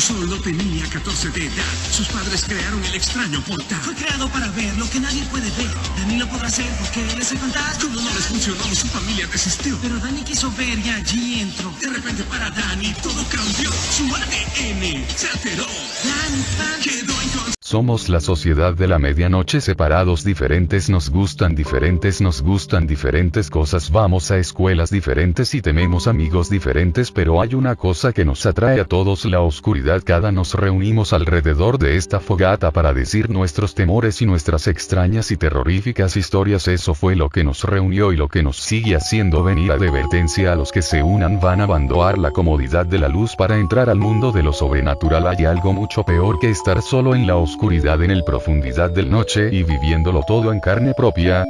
Solo tenía 14 de edad, sus padres crearon el extraño portal. Fue creado para ver lo que nadie puede ver. Dani lo podrá hacer porque él es el fantasma. Cuando no les funcionó, su familia desistió. Pero Dani quiso ver y allí entró. De repente para Dani todo cambió. Su ADN se alteró. Dani Quedó en Somos la sociedad de la medianoche separados diferentes nos gustan diferentes nos gustan diferentes cosas. Vamos a escuelas diferentes y tenemos amigos diferentes pero hay una cosa que nos atrae a todos la oscuridad. Cada nos reunimos alrededor de esta fogata para decir nuestros temores y nuestras extrañas y terroríficas historias. Eso fue lo que nos reunió y lo que nos sigue haciendo venir advertencia a los que se unan. Van a abandonar la comodidad de la luz para entrar al mundo de lo sobrenatural. Hay algo mucho peor que estar solo en la oscuridad oscuridad en el profundidad del noche y viviéndolo todo en carne propia?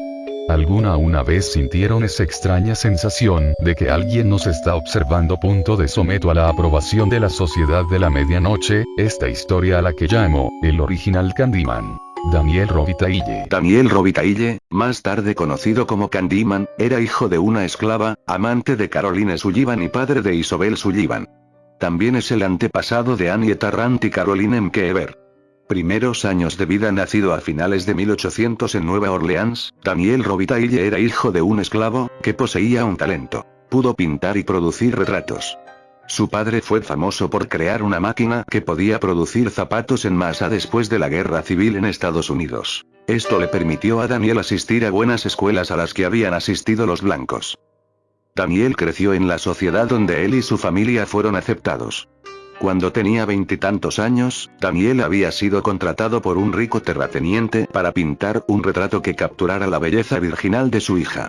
¿Alguna una vez sintieron esa extraña sensación de que alguien nos está observando? Punto de someto a la aprobación de la sociedad de la medianoche, esta historia a la que llamo, el original Candyman. Daniel Robitaille. Daniel Robitaille, más tarde conocido como Candyman, era hijo de una esclava, amante de Caroline Sullivan y padre de Isobel Sullivan. También es el antepasado de Annie Tarrant y Caroline Mkeever primeros años de vida nacido a finales de 1800 en Nueva Orleans, Daniel Robitaille era hijo de un esclavo, que poseía un talento. Pudo pintar y producir retratos. Su padre fue famoso por crear una máquina que podía producir zapatos en masa después de la guerra civil en Estados Unidos. Esto le permitió a Daniel asistir a buenas escuelas a las que habían asistido los blancos. Daniel creció en la sociedad donde él y su familia fueron aceptados. Cuando tenía veintitantos años, Daniel había sido contratado por un rico terrateniente para pintar un retrato que capturara la belleza virginal de su hija.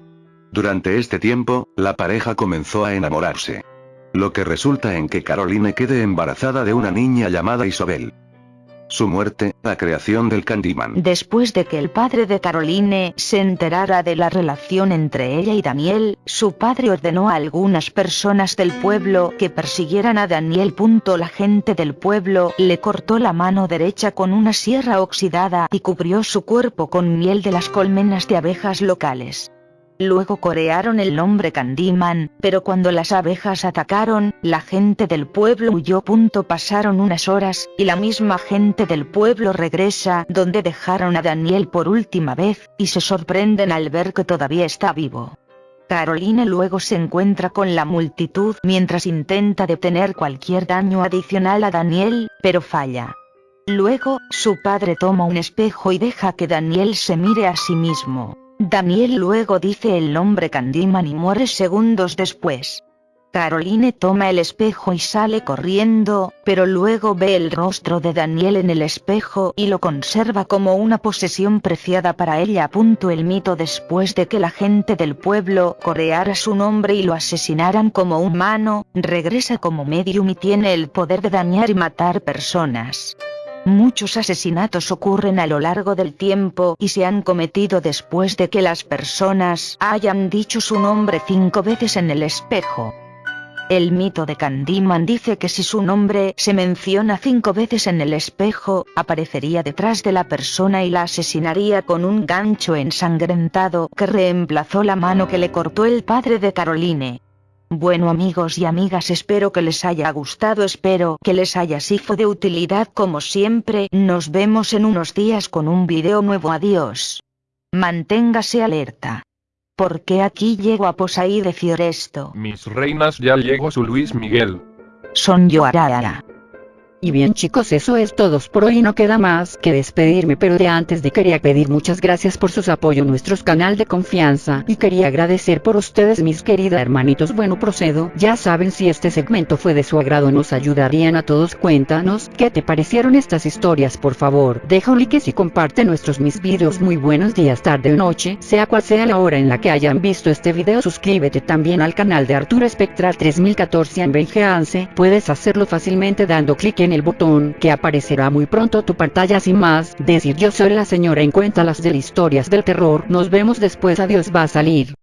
Durante este tiempo, la pareja comenzó a enamorarse. Lo que resulta en que Caroline quede embarazada de una niña llamada Isabel su muerte, la creación del Candyman. Después de que el padre de Caroline se enterara de la relación entre ella y Daniel, su padre ordenó a algunas personas del pueblo que persiguieran a Daniel. La gente del pueblo le cortó la mano derecha con una sierra oxidada y cubrió su cuerpo con miel de las colmenas de abejas locales. Luego corearon el nombre Candyman, pero cuando las abejas atacaron, la gente del pueblo huyó. Pasaron unas horas, y la misma gente del pueblo regresa donde dejaron a Daniel por última vez, y se sorprenden al ver que todavía está vivo. Caroline luego se encuentra con la multitud mientras intenta detener cualquier daño adicional a Daniel, pero falla. Luego, su padre toma un espejo y deja que Daniel se mire a sí mismo. Daniel luego dice el nombre Candyman y muere segundos después. Caroline toma el espejo y sale corriendo, pero luego ve el rostro de Daniel en el espejo y lo conserva como una posesión preciada para ella. El mito después de que la gente del pueblo coreara su nombre y lo asesinaran como humano, regresa como medium y tiene el poder de dañar y matar personas. Muchos asesinatos ocurren a lo largo del tiempo y se han cometido después de que las personas hayan dicho su nombre cinco veces en el espejo. El mito de Candyman dice que si su nombre se menciona cinco veces en el espejo, aparecería detrás de la persona y la asesinaría con un gancho ensangrentado que reemplazó la mano que le cortó el padre de Caroline. Bueno amigos y amigas espero que les haya gustado espero que les haya sido de utilidad como siempre nos vemos en unos días con un video nuevo adiós. Manténgase alerta. Porque aquí llego a posaí decir esto. Mis reinas ya llegó su Luis Miguel. Son yo Arara. Y bien chicos eso es todo por hoy. No queda más que despedirme pero de antes de quería pedir muchas gracias por sus apoyo nuestros canal de confianza. Y quería agradecer por ustedes mis queridas hermanitos. Bueno procedo. Ya saben si este segmento fue de su agrado nos ayudarían a todos. Cuéntanos qué te parecieron estas historias por favor deja un like y comparte nuestros mis videos. Muy buenos días tarde o noche sea cual sea la hora en la que hayan visto este video suscríbete también al canal de Arturo Espectral 3014 en VGANCE puedes hacerlo fácilmente dando clic en el botón que aparecerá muy pronto tu pantalla sin más, decir yo soy la señora en cuenta las de historias del terror, nos vemos después adiós va a salir.